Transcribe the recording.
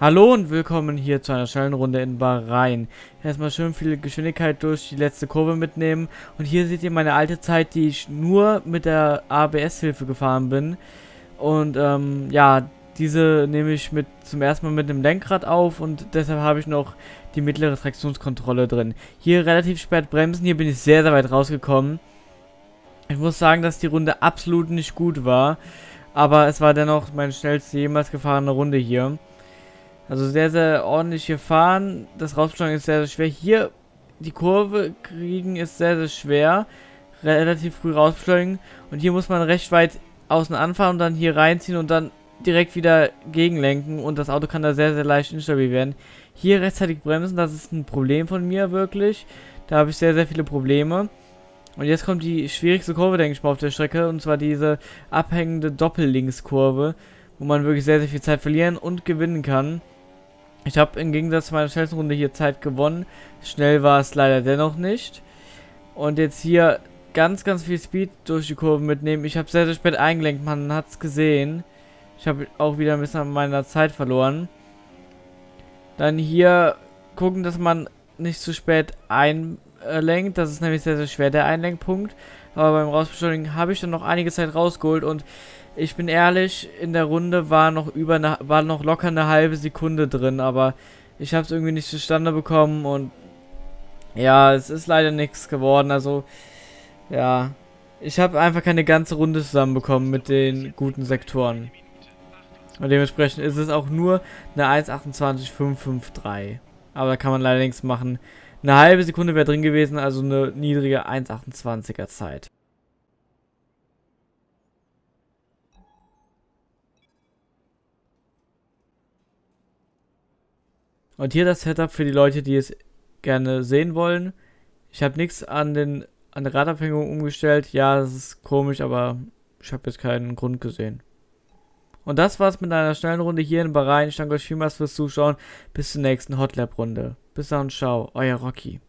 Hallo und willkommen hier zu einer schnellen Runde in Bahrain. Erstmal schön viel Geschwindigkeit durch die letzte Kurve mitnehmen. Und hier seht ihr meine alte Zeit, die ich nur mit der ABS-Hilfe gefahren bin. Und ähm, ja, diese nehme ich mit zum ersten Mal mit einem Lenkrad auf und deshalb habe ich noch die mittlere Traktionskontrolle drin. Hier relativ spät bremsen, hier bin ich sehr, sehr weit rausgekommen. Ich muss sagen, dass die Runde absolut nicht gut war. Aber es war dennoch meine schnellste jemals gefahrene Runde hier. Also sehr, sehr ordentlich gefahren. Das Rausbeschleunigen ist sehr, sehr schwer. Hier die Kurve kriegen ist sehr, sehr schwer. Relativ früh rausbeschleunigen. Und hier muss man recht weit außen anfahren und dann hier reinziehen und dann direkt wieder gegenlenken. Und das Auto kann da sehr, sehr leicht instabil werden. Hier rechtzeitig bremsen, das ist ein Problem von mir wirklich. Da habe ich sehr, sehr viele Probleme. Und jetzt kommt die schwierigste Kurve, denke ich mal, auf der Strecke. Und zwar diese abhängende Doppellinkskurve, wo man wirklich sehr, sehr viel Zeit verlieren und gewinnen kann. Ich habe im Gegensatz zu meiner schnellsten Runde hier Zeit gewonnen. Schnell war es leider dennoch nicht. Und jetzt hier ganz, ganz viel Speed durch die Kurve mitnehmen. Ich habe sehr, sehr spät eingelenkt, man hat es gesehen. Ich habe auch wieder ein bisschen an meiner Zeit verloren. Dann hier gucken, dass man nicht zu spät einlenkt. Das ist nämlich sehr, sehr schwer, der Einlenkpunkt. Aber beim Rausbeschleunigen habe ich dann noch einige Zeit rausgeholt und ich bin ehrlich, in der Runde war noch über eine, war noch locker eine halbe Sekunde drin, aber ich habe es irgendwie nicht zustande bekommen und ja, es ist leider nichts geworden. Also ja, ich habe einfach keine ganze Runde zusammenbekommen mit den guten Sektoren. Und dementsprechend ist es auch nur eine 1.28.553. Aber da kann man leider nichts machen. Eine halbe Sekunde wäre drin gewesen, also eine niedrige 1.28er Zeit. Und hier das Setup für die Leute, die es gerne sehen wollen. Ich habe nichts an den an der Radabhängung umgestellt. Ja, das ist komisch, aber ich habe jetzt keinen Grund gesehen. Und das war's mit einer schnellen Runde hier in Bahrain. Ich danke euch vielmals fürs Zuschauen. Bis zur nächsten Hotlap-Runde. Bis dann, ciao, euer Rocky.